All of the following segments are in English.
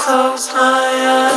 close my eyes.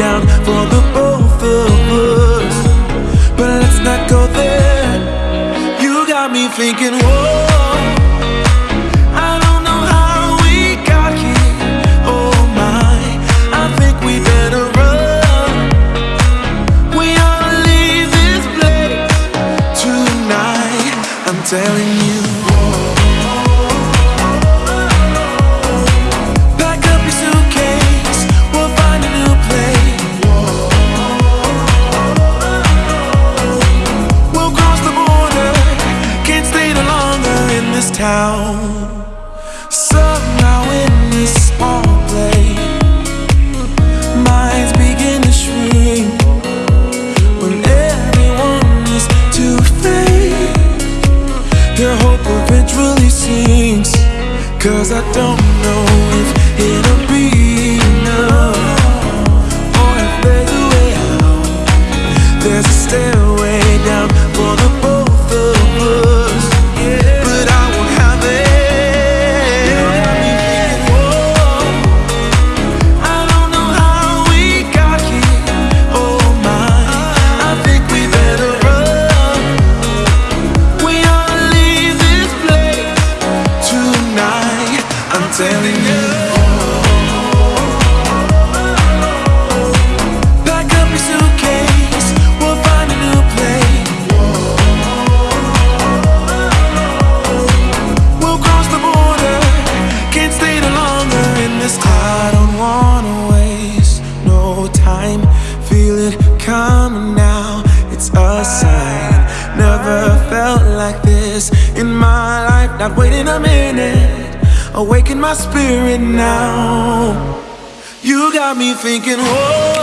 down for the both of us. But let's not go there. You got me thinking, whoa. Cause I don't know if it'll not waiting a minute. Awaken my spirit now. You got me thinking, whoa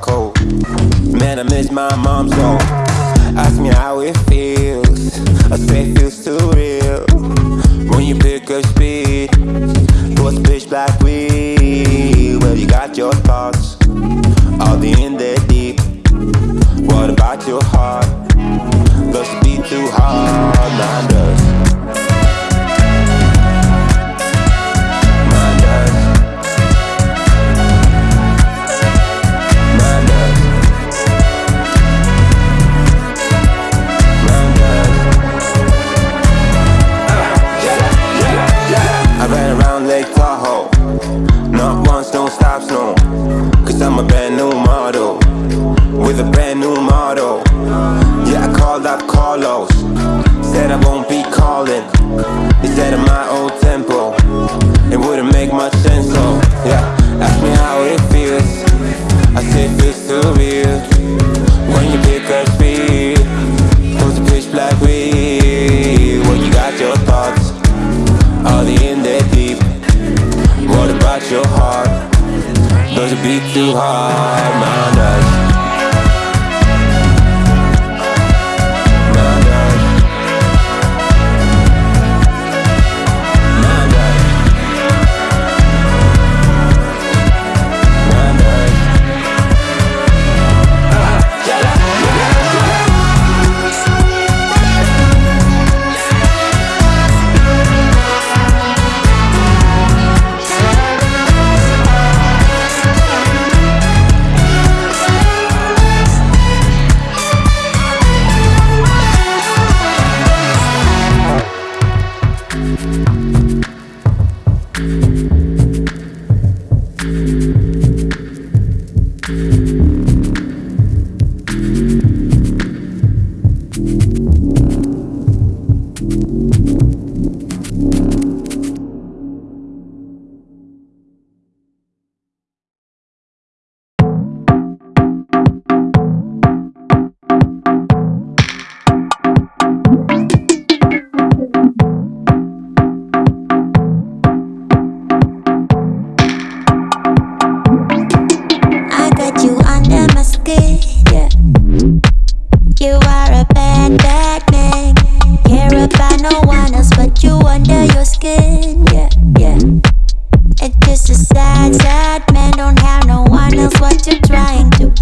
cold. Man, I miss my mom's home Ask me how it feels. I say it feels too real. When you pick up speed, do pitch black like we. Well, you got your thoughts, all the in there deep. What about your heart? Does it beat too hard? Nah, does.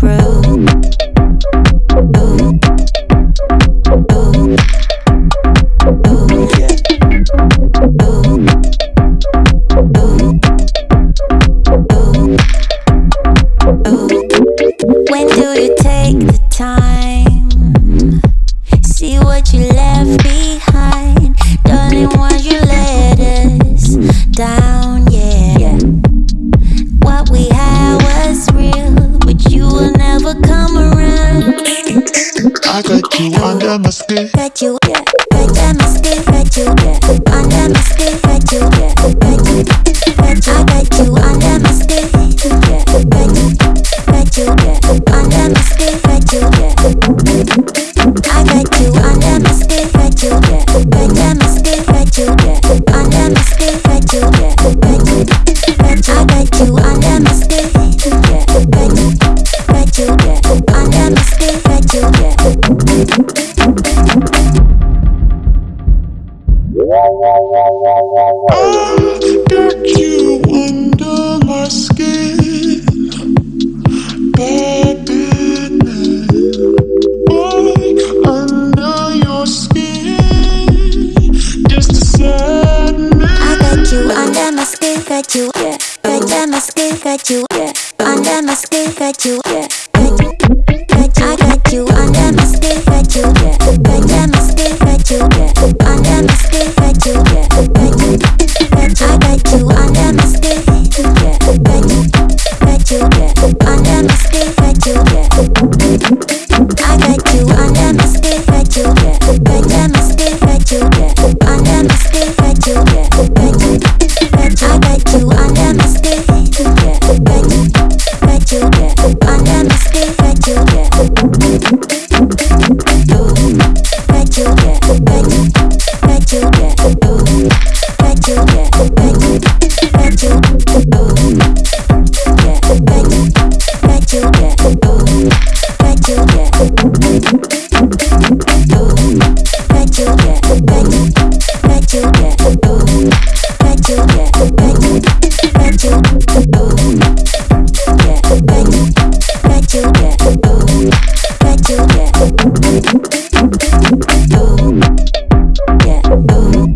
through. Under my skin, got you. I yeah.